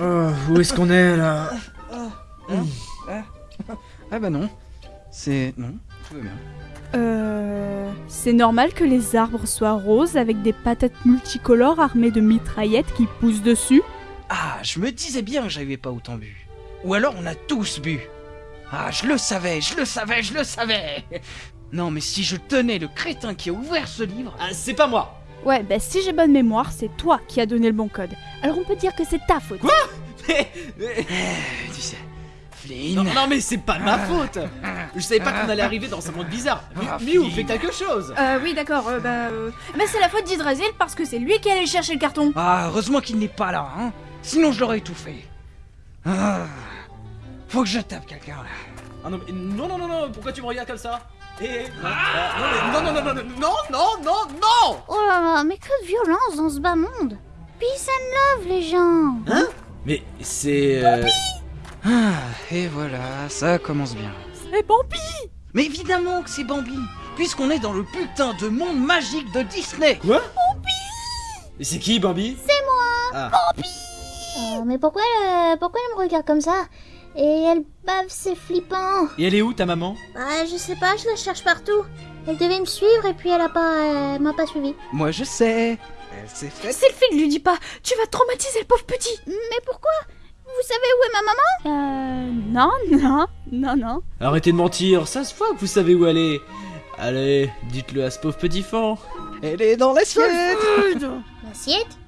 Oh, où est-ce qu'on est là Ah bah non. C'est... Non, tout va bien. Euh. C'est normal que les arbres soient roses avec des patates multicolores armées de mitraillettes qui poussent dessus Ah, je me disais bien que j'avais pas autant bu. Ou alors on a tous bu. Ah, je le savais, je le savais, je le savais Non, mais si je tenais le crétin qui a ouvert ce livre... Ah, c'est pas moi Ouais, bah si j'ai bonne mémoire, c'est toi qui as donné le bon code. Alors on peut dire que c'est ta faute. Mais- mais- Tu sais, Flynn... non, non, mais c'est pas de ma faute Je savais pas qu'on allait arriver dans un monde bizarre Ah, Mi- Miou, Flynn. fais quelque chose Euh, oui, d'accord, euh, bah. Euh... Mais c'est la faute d'Hydrasil parce que c'est lui qui allait chercher le carton. Ah, heureusement qu'il n'est pas là, hein Sinon je l'aurais étouffé. Ah, faut que je tape quelqu'un, là. Ah non, mais non, non, non, non, pourquoi tu me regardes comme ça? Eh, ah, non, non, non, non, non, non, non, non, non. Oh là là, mais que de violence dans ce bas monde. Peace and love, les gens. Mais c'est... euh, Ah, et voilà, ça commence bien. C'est Bambi Mais évidemment que c'est Bambi, puisqu'on est dans le putain de monde magique de Disney. Quoi? Mais c'est qui, Bambi? C'est moi Ah, Euh, Mais pourquoi, euh, pourquoi elle me regarde comme ça? Et elle bave, c'est flippant et elle est où, ta maman? Bah, je sais pas, je la cherche partout. Elle devait me suivre et puis elle a pas, elle m'a pas suivi. Moi je sais. Elle s'est faite. Sylphie, lui dis pas, tu vas traumatiser le pauvre petit. Mais pourquoi? Vous savez où est ma maman? Euh. Non, non, non, non. Arrêtez de mentir, ça se voit que vous savez où elle est Allez, dites-le à ce pauvre petit fan Elle est dans l'assiette. L'assiette?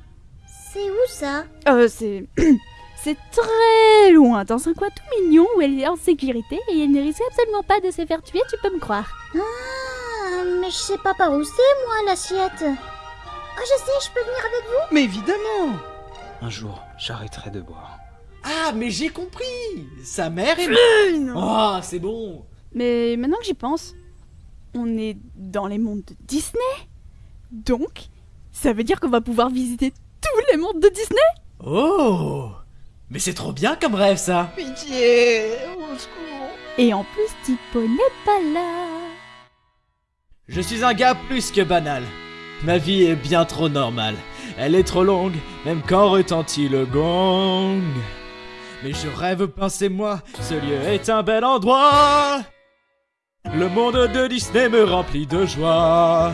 C'est où ça? Euh, c'est. C'est très loin, dans un coin tout mignon où elle est en sécurité et elle ne risque absolument pas de se faire tuer, tu peux me croire. Ah, mais je sais pas par où c'est, moi, l'assiette. Ah, je sais, je peux venir avec vous Mais évidemment. Un jour, j'arrêterai de boire. Ah, mais j'ai compris Sa mère est... Oh, c'est bon Mais maintenant que j'y pense, on est dans les mondes de Disney. Donc, ça veut dire qu'on va pouvoir visiter tous les mondes de Disney? Oh Mais c'est trop bien comme rêve, ça Pitié, au secours. Et en plus, Tipo n'est pas là. Je suis un gars plus que banal. Ma vie est bien trop normale. Elle est trop longue, même quand retentit le gong. Mais je rêve pincez-moi, ce lieu est un bel endroit. Le monde de Disney me remplit de joie.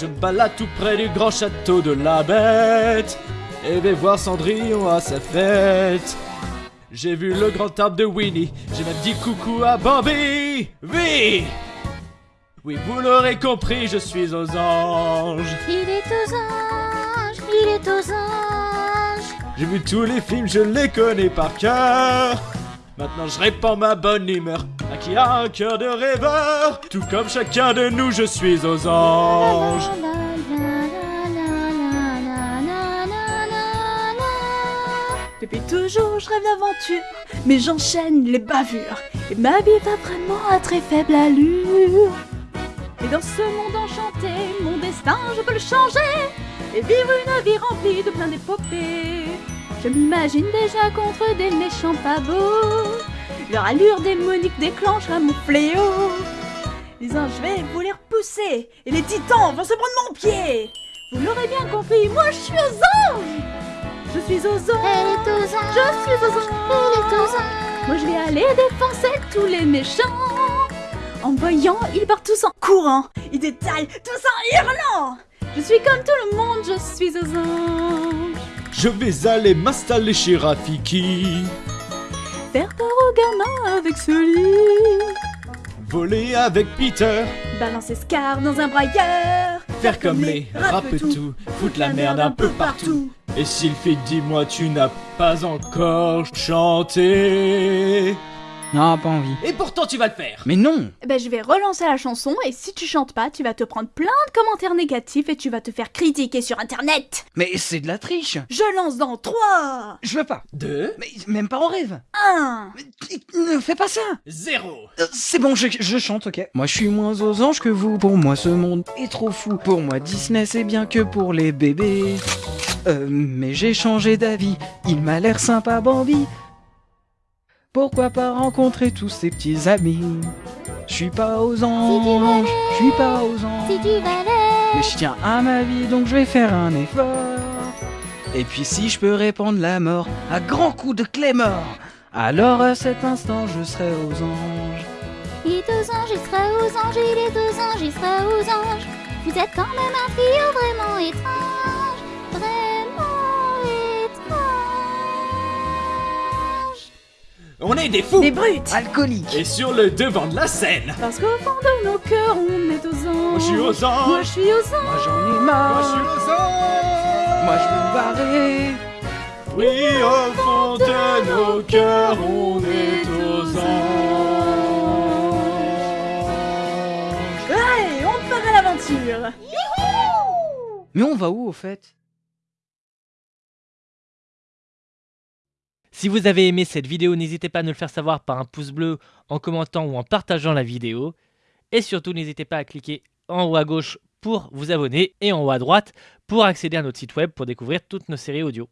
Je me balade tout près du grand château de la bête. Et vais voir Cendrillon à sa fête. J'ai vu le grand arbre de Winnie. J'ai même dit coucou à Bambi. Oui! Oui, vous l'aurez compris, je suis aux anges. Il est aux anges, il est aux anges. J'ai vu tous les films, je les connais par cœur. Maintenant je répands ma bonne humeur à qui a un cœur de rêveur. Tout comme chacun de nous, je suis aux anges. Depuis toujours, je rêve d'aventure, mais j'enchaîne les bavures. Et ma vie va vraiment à très faible allure. Et dans ce monde enchanté, mon destin, je peux le changer. Et vivre une vie remplie de plein d'épopées. Je m'imagine déjà contre des méchants pas. Leur allure démonique déclenchera mon fléau. Les anges, je vais vous les repousser. Et les titans vont se prendre mon pied. Vous l'aurez bien compris, moi je suis aux anges. Je suis aux anges. Elle est aux anges, Je suis aux anges. elle est aux anges. Moi je vais aller défoncer tous les méchants. En voyant, ils partent tous en courant. Ils détaillent tous en hurlant. Je suis comme tout le monde, je suis aux anges. Je vais aller m'installer chez Rafiki. Faire peur aux gamins avec ce lit. Voler avec Peter. Balancer Scar dans un brailleur. Faire comme les rappe tout. Foutre la merde un peu partout. Et Sylphie, dis-moi, tu n'as pas encore chanté. Non, pas envie. Et pourtant, tu vas le faire. Mais non. Ben je vais relancer la chanson et si tu chantes pas, tu vas te prendre plein de commentaires négatifs et tu vas te faire critiquer sur internet. Mais c'est de la triche. Je lance dans 3, Je veux pas. Deux, Mais même pas en rêve. 1. Mais ne fais pas ça. zéro. Euh, C'est bon, je, je chante, ok. Moi, je suis moins aux anges que vous. Pour moi, ce monde est trop fou. Pour moi, Disney, c'est bien que pour les bébés. Euh, mais j'ai changé d'avis. Il m'a l'air sympa, Bambi. Pourquoi pas rencontrer tous ces petits amis? Je suis pas aux anges. Je suis pas aux Si anges. tu valais, Mais je tiens à ma vie, donc je vais faire un effort. Et puis si je peux répandre la mort à grands coups de clé mort, alors à cet instant je serai aux anges. Il est aux anges, il sera aux anges, il est aux anges, il sera aux anges. Vous êtes quand même un trio vraiment étrange, On est des fous. Des brutes. Alcoolique Et sur le devant de la scène. Parce qu'au fond de nos cœurs, on est aux anges. Moi je suis aux anges. Moi je suis aux anges. Moi j'en ai Moi marre je suis aux anges. Moi je veux me barrer. Oui, au fond de nos cœurs, on est aux anges. Allez, on part à l'aventure. Mais on va où au fait? Si vous avez aimé cette vidéo, n'hésitez pas à nous le faire savoir par un pouce bleu, en commentant ou en partageant la vidéo. Et surtout, n'hésitez pas à cliquer en haut à gauche pour vous abonner et en haut à droite pour accéder à notre site web pour découvrir toutes nos séries audio.